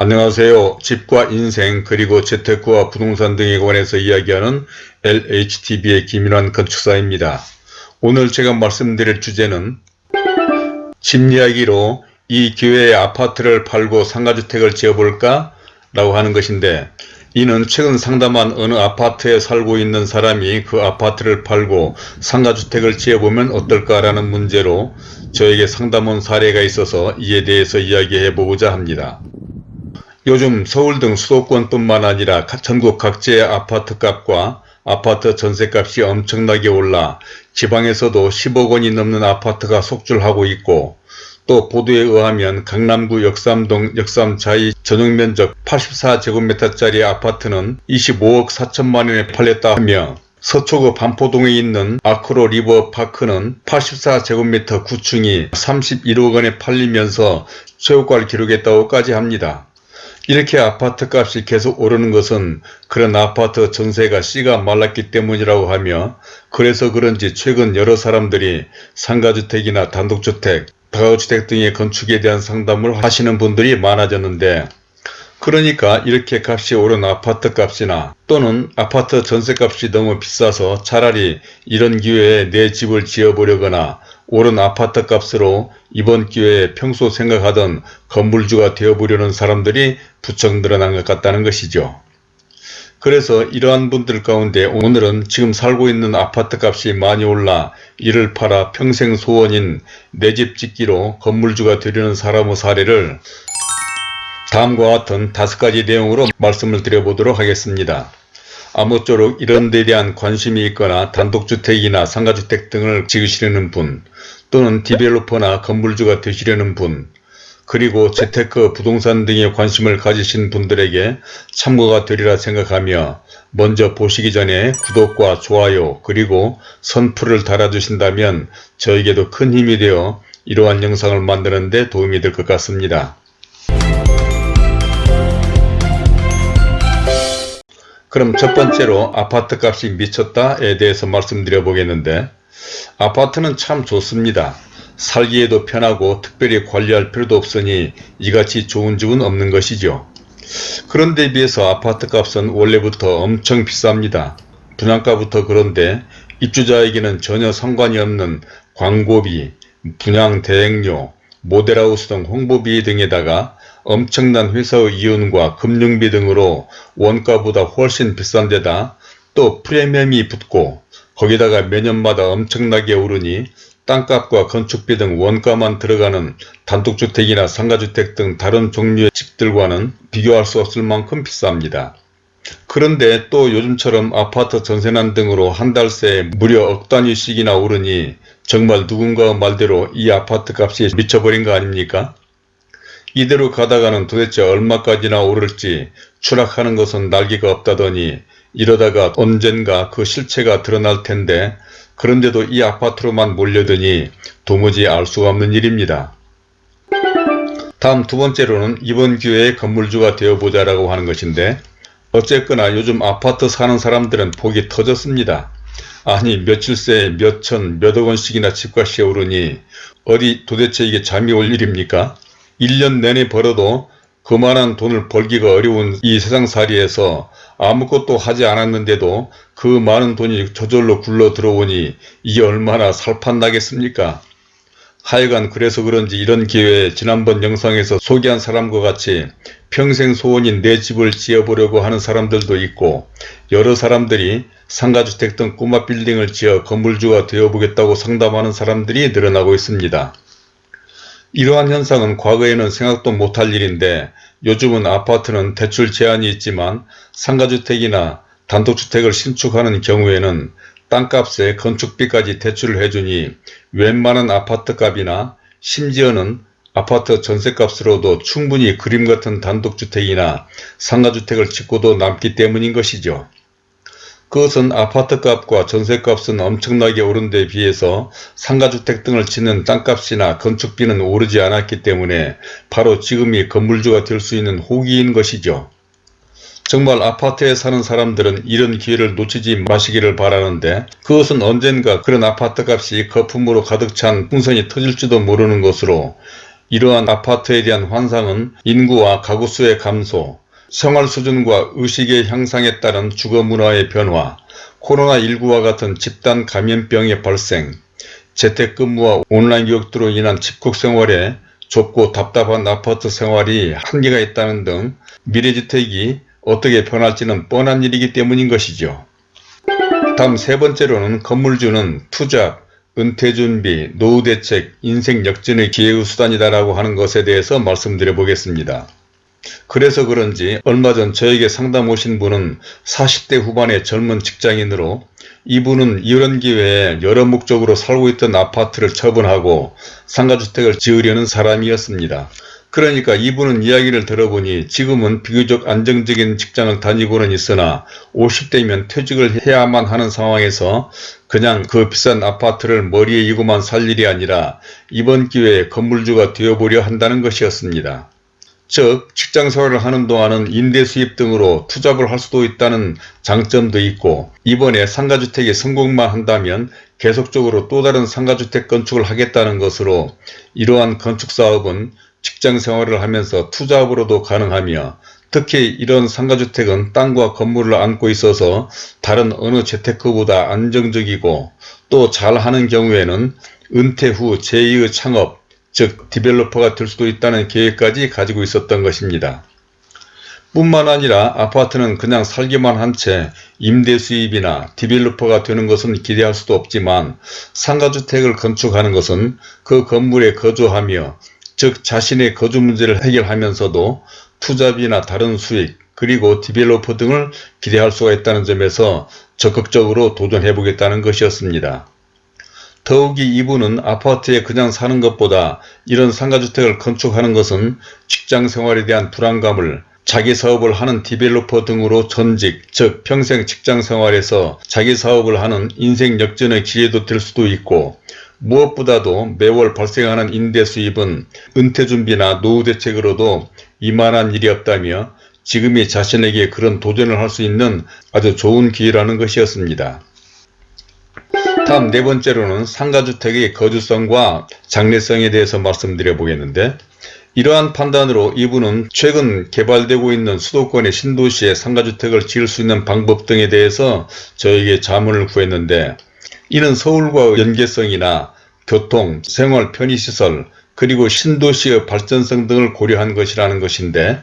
안녕하세요. 집과 인생 그리고 재테크와 부동산 등에 관해서 이야기하는 LHTV의 김인환 건축사입니다. 오늘 제가 말씀드릴 주제는 집 이야기로 이 기회에 아파트를 팔고 상가주택을 지어볼까? 라고 하는 것인데 이는 최근 상담한 어느 아파트에 살고 있는 사람이 그 아파트를 팔고 상가주택을 지어보면 어떨까라는 문제로 저에게 상담 온 사례가 있어서 이에 대해서 이야기해 보고자 합니다. 요즘 서울 등 수도권뿐만 아니라 전국 각지의 아파트값과 아파트 전세값이 엄청나게 올라 지방에서도 10억 원이 넘는 아파트가 속출하고 있고 또 보도에 의하면 강남구 역삼동 역삼자이 전용면적 84제곱미터짜리 아파트는 25억 4천만원에 팔렸다 하며 서초구 반포동에 있는 아크로 리버파크는 84제곱미터 9층이 31억 원에 팔리면서 최고가를 기록했다고까지 합니다. 이렇게 아파트 값이 계속 오르는 것은 그런 아파트 전세가 씨가 말랐기 때문이라고 하며 그래서 그런지 최근 여러 사람들이 상가주택이나 단독주택, 다가구주택 등의 건축에 대한 상담을 하시는 분들이 많아졌는데 그러니까 이렇게 값이 오른 아파트 값이나 또는 아파트 전세값이 너무 비싸서 차라리 이런 기회에 내 집을 지어보려거나 오른 아파트 값으로 이번 기회에 평소 생각하던 건물주가 되어보려는 사람들이 부쩍 늘어난 것 같다는 것이죠. 그래서 이러한 분들 가운데 오늘은 지금 살고 있는 아파트 값이 많이 올라 이를 팔아 평생 소원인 내 집 짓기로 건물주가 되려는 사람의 사례를 다음과 같은 다섯 가지 내용으로 말씀을 드려보도록 하겠습니다. 아무쪼록 이런 데 대한 관심이 있거나 단독주택이나 상가주택 등을 지으시려는 분 또는 디벨로퍼나 건물주가 되시려는 분 그리고 재테크, 부동산 등에 관심을 가지신 분들에게 참고가 되리라 생각하며 먼저 보시기 전에 구독과 좋아요 그리고 선풀을 달아주신다면 저에게도 큰 힘이 되어 이러한 영상을 만드는 데 도움이 될 것 같습니다. 그럼 첫 번째로 아파트 값이 미쳤다에 대해서 말씀드려 보겠는데 아파트는 참 좋습니다. 살기에도 편하고 특별히 관리할 필요도 없으니 이같이 좋은 집은 없는 것이죠. 그런데 비해서 아파트 값은 원래부터 엄청 비쌉니다. 분양가부터 그런데 입주자에게는 전혀 상관이 없는 광고비, 분양 대행료, 모델하우스 등 홍보비 등에다가 엄청난 회사의 이윤과 금융비 등으로 원가보다 훨씬 비싼 데다 또 프리미엄이 붙고 거기다가 매년마다 엄청나게 오르니 땅값과 건축비 등 원가만 들어가는 단독주택이나 상가주택 등 다른 종류의 집들과는 비교할 수 없을 만큼 비쌉니다. 그런데 또 요즘처럼 아파트 전세난 등으로 한 달 새 무려 억 단위씩이나 오르니 정말 누군가 말대로 이 아파트 값이 미쳐버린 거 아닙니까? 이대로 가다가는 도대체 얼마까지나 오를지 추락하는 것은 날개가 없다더니 이러다가 언젠가 그 실체가 드러날 텐데 그런데도 이 아파트로만 몰려드니 도무지 알 수가 없는 일입니다. 다음 두 번째로는 이번 기회에 건물주가 되어보자 라고 하는 것인데 어쨌거나 요즘 아파트 사는 사람들은 복이 터졌습니다. 아니 며칠 새에 몇천 몇억 원씩이나 집값이 오르니 어디 도대체 이게 잠이 올 일입니까? 1년 내내 벌어도 그만한 돈을 벌기가 어려운 이 세상살이에서 아무것도 하지 않았는데도 그 많은 돈이 저절로 굴러 들어오니 이게 얼마나 살판나겠습니까? 하여간 그래서 그런지 이런 기회에 지난번 영상에서 소개한 사람과 같이 평생 소원인 내 집을 지어보려고 하는 사람들도 있고 여러 사람들이 상가주택 등 꼬마 빌딩을 지어 건물주가 되어보겠다고 상담하는 사람들이 늘어나고 있습니다. 이러한 현상은 과거에는 생각도 못할 일인데 요즘은 아파트는 대출 제한이 있지만 상가주택이나 단독주택을 신축하는 경우에는 땅값에 건축비까지 대출을 해주니 웬만한 아파트값이나 심지어는 아파트 전세값으로도 충분히 그림같은 단독주택이나 상가주택을 짓고도 남기 때문인 것이죠. 그것은 아파트값과 전세값은 엄청나게 오른 데 비해서 상가주택 등을 짓는 땅값이나 건축비는 오르지 않았기 때문에 바로 지금이 건물주가 될 수 있는 호기인 것이죠. 정말 아파트에 사는 사람들은 이런 기회를 놓치지 마시기를 바라는데 그것은 언젠가 그런 아파트값이 거품으로 가득 찬 풍선이 터질지도 모르는 것으로 이러한 아파트에 대한 환상은 인구와 가구 수의 감소, 생활 수준과 의식의 향상에 따른 주거 문화의 변화, 코로나19와 같은 집단 감염병의 발생, 재택근무와 온라인 교육으로 인한 집콕 생활에 좁고 답답한 아파트 생활이 한계가 있다는 등 미래주택이 어떻게 변할지는 뻔한 일이기 때문인 것이죠. 다음 세 번째로는 건물주는 투잡, 은퇴 준비, 노후 대책, 인생 역전의 기회의 수단이다라고 하는 것에 대해서 말씀드려 보겠습니다. 그래서 그런지 얼마 전 저에게 상담 오신 분은 40대 후반의 젊은 직장인으로 이분은 이런 기회에 여러 목적으로 살고 있던 아파트를 처분하고 상가주택을 지으려는 사람이었습니다. 그러니까 이분은 이야기를 들어보니 지금은 비교적 안정적인 직장을 다니고는 있으나 50대면 퇴직을 해야만 하는 상황에서 그냥 그 비싼 아파트를 머리에 이고만 살 일이 아니라 이번 기회에 건물주가 되어보려 한다는 것이었습니다. 즉 직장 생활을 하는 동안은 임대 수입 등으로 투잡을 할 수도 있다는 장점도 있고 이번에 상가주택이 성공만 한다면 계속적으로 또 다른 상가주택 건축을 하겠다는 것으로 이러한 건축사업은 직장 생활을 하면서 투잡으로도 가능하며 특히 이런 상가주택은 땅과 건물을 안고 있어서 다른 어느 재테크보다 안정적이고 또 잘하는 경우에는 은퇴 후 제2의 창업 즉 디벨로퍼가 될 수도 있다는 계획까지 가지고 있었던 것입니다. 뿐만 아니라 아파트는 그냥 살기만 한 채 임대 수입이나 developer가 되는 것은 기대할 수도 없지만 상가주택을 건축하는 것은 그 건물에 거주하며 즉 자신의 거주 문제를 해결하면서도 투잡이나 다른 수익 그리고 developer 등을 기대할 수가 있다는 점에서 적극적으로 도전해 보겠다는 것이었습니다. 더욱이 이분은 아파트에 그냥 사는 것보다 이런 상가주택을 건축하는 것은 직장생활에 대한 불안감을 자기 사업을 하는 디벨로퍼 등으로 전직, 즉 평생 직장생활에서 자기 사업을 하는 인생 역전의 기회도 될 수도 있고 무엇보다도 매월 발생하는 임대 수입은 은퇴 준비나 노후 대책으로도 이만한 일이 없다며 지금이 자신에게 그런 도전을 할 수 있는 아주 좋은 기회라는 것이었습니다. 다음 네 번째로는 상가주택의 거주성과 장래성에 대해서 말씀드려 보겠는데 이러한 판단으로 이분은 최근 개발되고 있는 수도권의 신도시에 상가주택을 지을 수 있는 방법 등에 대해서 저에게 자문을 구했는데 이는 서울과 연계성이나 교통, 생활 편의시설, 그리고 신도시의 발전성 등을 고려한 것이라는 것인데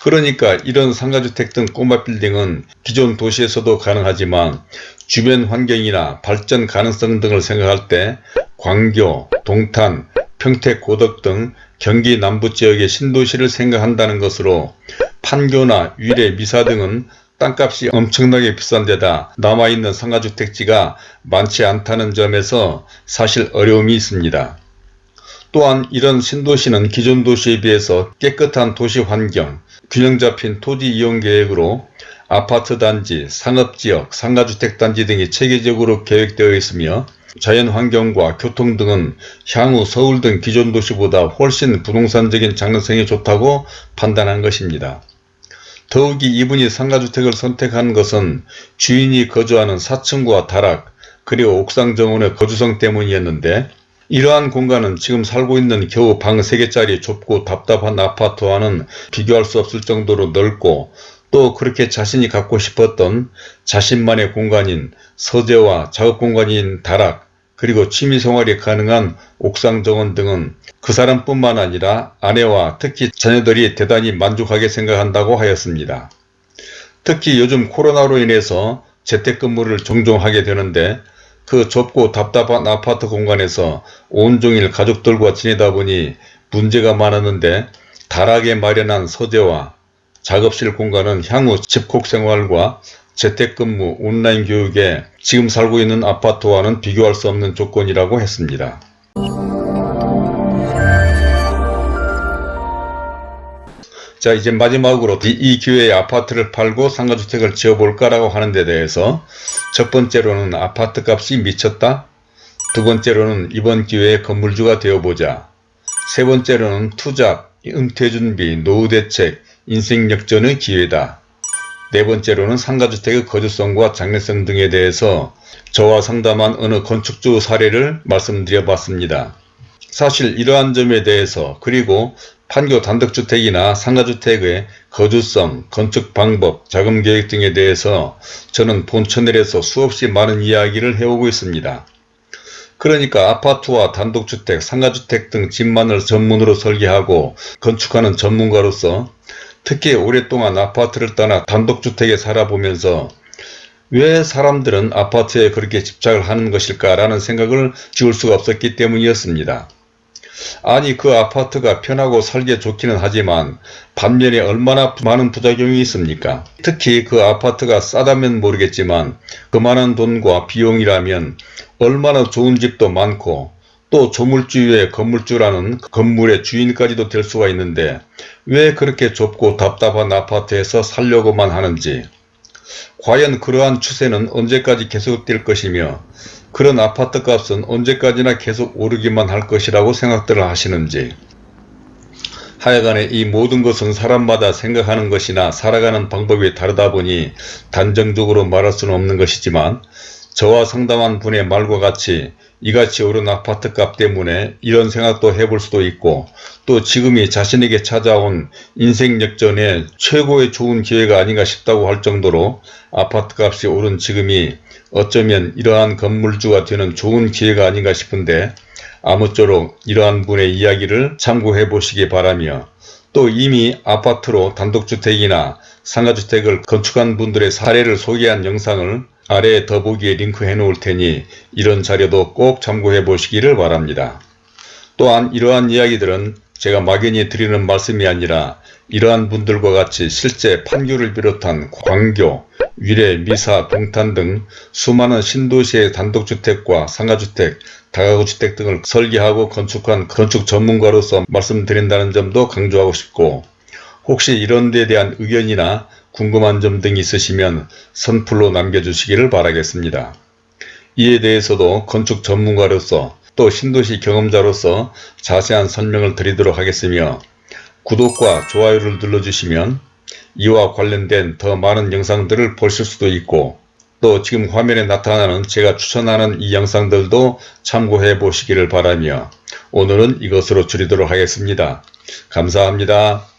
그러니까 이런 상가주택 등 꼬마 빌딩은 기존 도시에서도 가능하지만 주변 환경이나 발전 가능성 등을 생각할 때 광교, 동탄, 평택, 고덕 등 경기 남부 지역의 신도시를 생각한다는 것으로 판교나 위례, 미사 등은 땅값이 엄청나게 비싼 데다 남아있는 상가주택지가 많지 않다는 점에서 사실 어려움이 있습니다. 또한 이런 신도시는 기존 도시에 비해서 깨끗한 도시 환경, 균형 잡힌 토지 이용 계획으로 아파트 단지, 상업지역, 상가주택 단지 등이 체계적으로 계획되어 있으며 자연환경과 교통 등은 향후 서울 등 기존 도시보다 훨씬 부동산적인 장래성이 좋다고 판단한 것입니다. 더욱이 이분이 상가주택을 선택한 것은 주인이 거주하는 4층과 다락 그리고 옥상 정원의 거주성 때문이었는데 이러한 공간은 지금 살고 있는 겨우 방 3개짜리 좁고 답답한 아파트와는 비교할 수 없을 정도로 넓고 또 그렇게 자신이 갖고 싶었던 자신만의 공간인 서재와 작업 공간인 다락 그리고 취미생활이 가능한 옥상 정원 등은 그 사람뿐만 아니라 아내와 특히 자녀들이 대단히 만족하게 생각한다고 하였습니다. 특히 요즘 코로나로 인해서 재택근무를 종종 하게 되는데 그 좁고 답답한 아파트 공간에서 온종일 가족들과 지내다 보니 문제가 많았는데 다락에 마련한 서재와 작업실 공간은 향후 집콕 생활과 재택근무, 온라인 교육에 지금 살고 있는 아파트와는 비교할 수 없는 조건이라고 했습니다. 자 이제 마지막으로 이 기회에 아파트를 팔고 상가주택을 지어볼까라고 하는 데 대해서 첫 번째로는 아파트 값이 미쳤다. 두 번째로는 이번 기회에 건물주가 되어보자. 세 번째로는 투자, 은퇴준비, 노후대책, 인생역전의 기회다. 네 번째로는 상가주택의 거주성과 장래성 등에 대해서 저와 상담한 어느 건축주 사례를 말씀드려 봤습니다. 사실 이러한 점에 대해서 그리고 판교 단독주택이나 상가주택의 거주성, 건축 방법, 자금 계획 등에 대해서 저는 본 채널에서 수없이 많은 이야기를 해오고 있습니다. 그러니까 아파트와 단독주택, 상가주택 등 집만을 전문으로 설계하고 건축하는 전문가로서 특히 오랫동안 아파트를 떠나 단독주택에 살아보면서 왜 사람들은 아파트에 그렇게 집착을 하는 것일까 라는 생각을 지울 수가 없었기 때문이었습니다. 아니 그 아파트가 편하고 살기 좋기는 하지만 반면에 얼마나 많은 부작용이 있습니까? 특히 그 아파트가 싸다면 모르겠지만 그 많은 돈과 비용이라면 얼마나 좋은 집도 많고 또 조물주의 건물주라는 건물의 주인까지도 될 수가 있는데 왜 그렇게 좁고 답답한 아파트에서 살려고만 하는지 과연 그러한 추세는 언제까지 계속될 것이며 그런 아파트 값은 언제까지나 계속 오르기만 할 것이라고 생각들을 하시는지. 하여간에 이 모든 것은 사람마다 생각하는 것이나 살아가는 방법이 다르다 보니 단정적으로 말할 수는 없는 것이지만 저와 상담한 분의 말과 같이 이같이 오른 아파트 값 때문에 이런 생각도 해볼 수도 있고 또 지금이 자신에게 찾아온 인생 역전의 최고의 좋은 기회가 아닌가 싶다고 할 정도로 아파트 값이 오른 지금이 어쩌면 이러한 건물주가 되는 좋은 기회가 아닌가 싶은데 아무쪼록 이러한 분의 이야기를 참고해 보시기 바라며 또 이미 아파트로 단독주택이나 상가주택을 건축한 분들의 사례를 소개한 영상을 아래 더보기에 링크해 놓을 테니 이런 자료도 꼭 참고해 보시기를 바랍니다. 또한 이러한 이야기들은 제가 막연히 드리는 말씀이 아니라 이러한 분들과 같이 실제 판교를 비롯한 광교, 위례, 미사, 동탄 등 수많은 신도시의 단독주택과 상가주택, 다가구주택 등을 설계하고 건축한 건축 전문가로서 말씀드린다는 점도 강조하고 싶고 혹시 이런 데 대한 의견이나 궁금한 점 등이 있으시면 선플로 남겨주시기를 바라겠습니다. 이에 대해서도 건축 전문가로서 또 신도시 경험자로서 자세한 설명을 드리도록 하겠으며 구독과 좋아요를 눌러주시면 이와 관련된 더 많은 영상들을 보실 수도 있고 또 지금 화면에 나타나는 제가 추천하는 이 영상들도 참고해 보시기를 바라며 오늘은 이것으로 줄이도록 하겠습니다. 감사합니다.